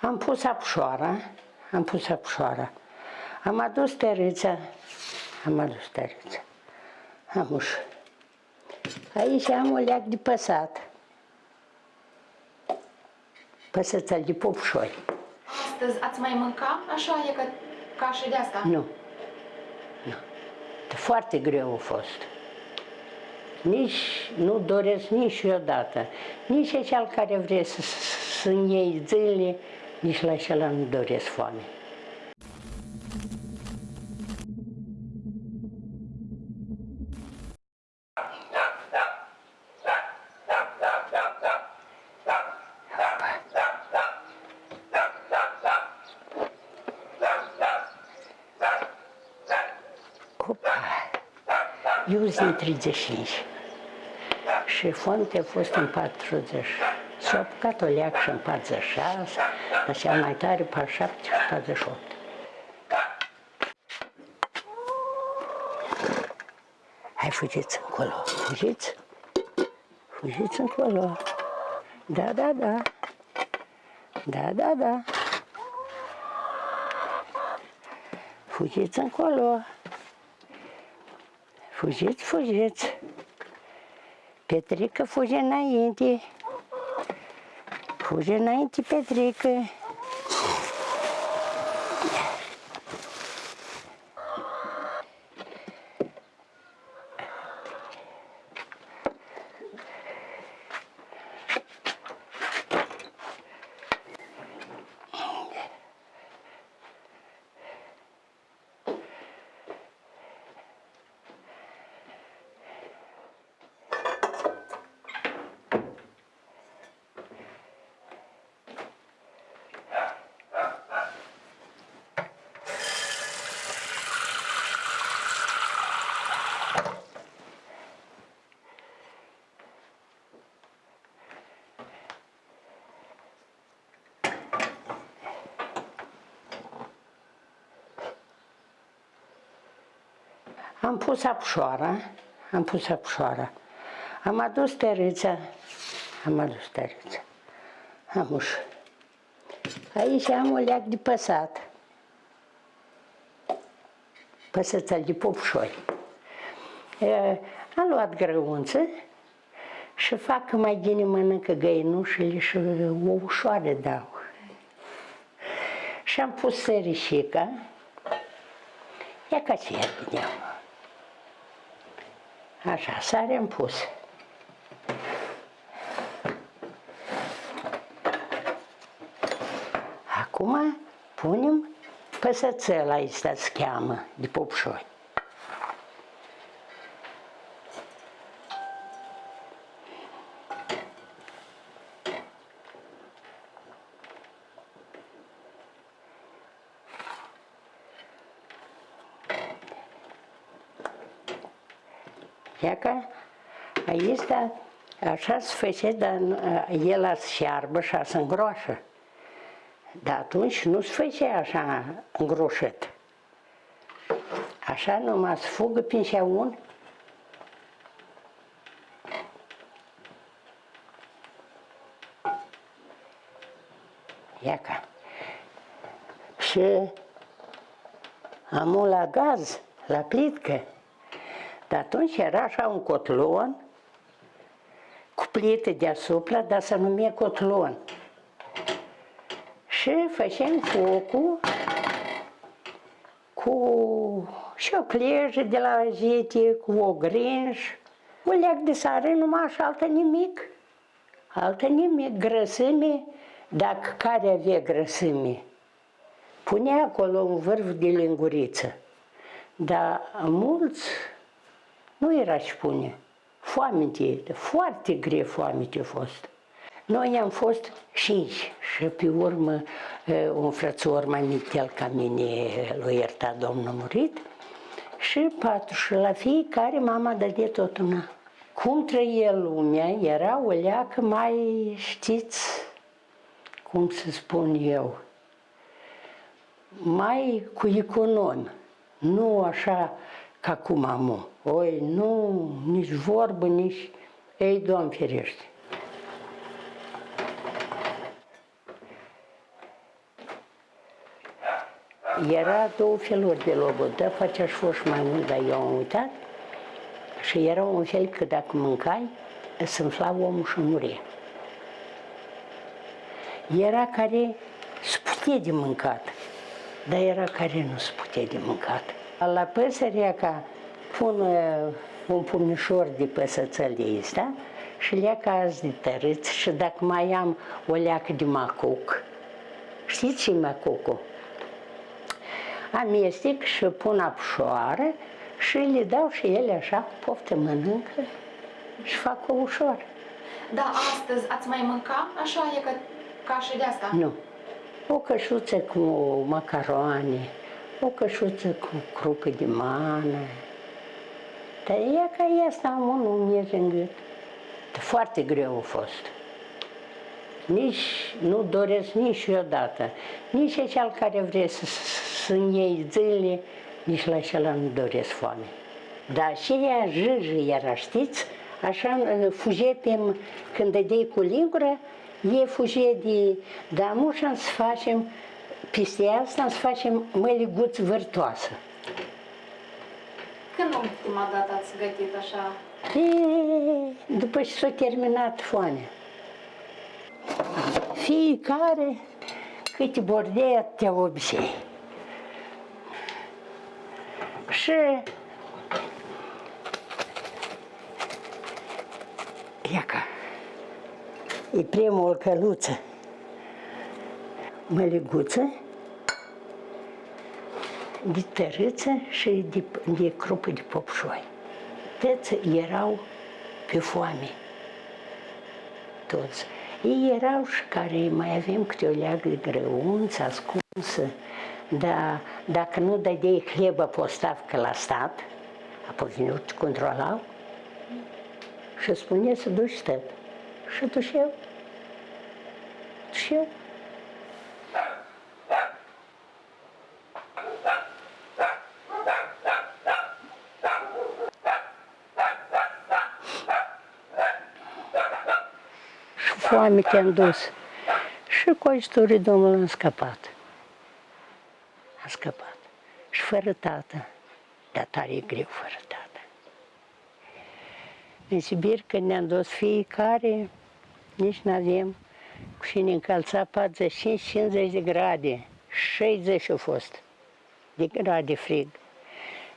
Am pus apșoara, am pus apșoara. Am adus tărița, am adus tărița. Am ușă. Aici am o leac de păsat. Păsăța de popșoi. Astăzi ați mai mânca așa? E că cașe de asta? Nu. Nu. Foarte greu a fost. Nici nu doresc niciodată. Nici cel care vrea să, să iei zile, nici la acela nu doresc foame. Opa! Eu sunt în 35 și fonte a fost în 40. S-a apucat o leac și în 46, dar cel mai tare pe 7 și 48. Hai, fugiți încolo, fugiți, fugiți încolo. Da, da, da, da, da, da. Fugiți încolo. Fugiți, fugiți. Petrică fuge înainte. Fuge înainte, Petrică. Am pus apșoara, am pus apșoara. Am adus tărița, am adus tărița. Am ușă. Aici am o leac de păsat. Păsăța de popșoi. E, Am luat grăunță și fac mai bine mănâncă găinușele și o ușoară dau. Și am pus sărișica. Ia ca ce ia bine. Așa, sare am pus. Acum punem păsățel aici se cheamă, de popșoi. Ia că aici, da, așa se face, dar el se șearbă și se îngroașă. Dar atunci nu se face așa îngroșit. Așa numai se fugă prin șaun. Ia ca. Și am la gaz, la plitcă. Dar atunci era așa un cotlon cu plită deasupra, dar se numea cotlon. Și făceam focul cu și o clejă de la azete, cu o grinj, o leac de sare, numai și altă nimic. Altă nimic, grăsime, dacă care avea grăsime, punea acolo un vârf de linguriță. Dar mulți nu era și pune. Foamete, foarte greu foamete a fost. Noi am fost cinci și pe urmă un frățor mai mic ca mine l-a iertat Domnul murit și patru și la fiecare mama dădea tot una. Cum trăie lumea era o leacă mai, știți, cum să spun eu, mai cu econom, nu așa ca cum am. Oi, nu, nici vorbă, nici... Ei, Doamne ferește. Era două feluri de logodă, facea și fost mai mult, dar eu am uitat. Și era un fel că dacă mâncai, se înfla omul și murie. Era care se putea de mâncat, dar era care nu se putea de mâncat. La păsărea ca pun uh, un pumnișor de păsățel de ăsta și leacă azi de tărâți și dacă mai am o leacă de macuc, știți ce macucul? Amestec și pun apșoară și le dau și ele așa cu poftă mănâncă și fac o ușor. Da, astăzi ați mai mânca așa e că ca și de asta? Nu. O cășuță cu macaroane, o cășuță cu crupă de mană. Dar e ca asta am unul miez în gât. Foarte greu a fost. Nici nu doresc niciodată. Nici cel care vrea să, să iei zile, nici la acela nu doresc foame. Dar și ea jâjă era, știți? Așa fuge pe, când dădeai cu lingură, e fuge de damușa să facem, peste asta să facem măliguț vârtoasă. Când ultima dată ați gătit așa? E, după ce s-a terminat foamea. Fiecare câte bordei te obicei. Și Iaca, e primul căluță, măliguță, de tărâță și de, de crupă de popșoi. Toți erau pe foame. Toți. Ei erau și care mai avem câte o leagă de grăunță ascunsă, dar dacă nu dădeai hlebă postav că la stat, apoi venit controlau și spune să duci tăt. Și duc eu. Și eu. Și foame te-am dus. Și cu ajutorul Domnului am scăpat. Am scăpat. Și fără tată. Dar tare e greu fără tată. În Sibir, când ne-am dus fiecare, nici nu avem și ne încălța 45-50 de grade, 60 au fost de grade frig.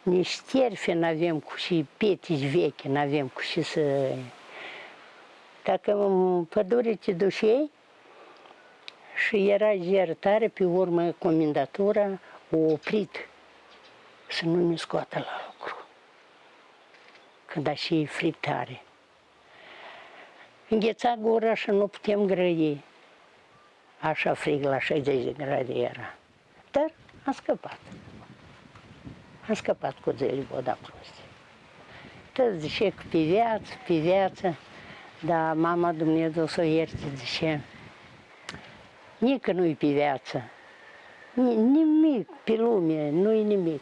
Nici terfe nu avem cu și petici vechi, nu avem cu și să... Dacă în pădure te duceai și era ger tare, pe urmă comendatura o oprit să nu ne scoată la lucru când a și friptare. Îngheța gura și nu putem grăi. Așa frig la 60 de grade era. Dar am scăpat. Am scăpat cu zile voda prostie. Tot zice că pe viață, pe viață, dar mama Dumnezeu să o ierte, zice, nici nu-i pe viață. Nimic pe lume, nu-i nimic.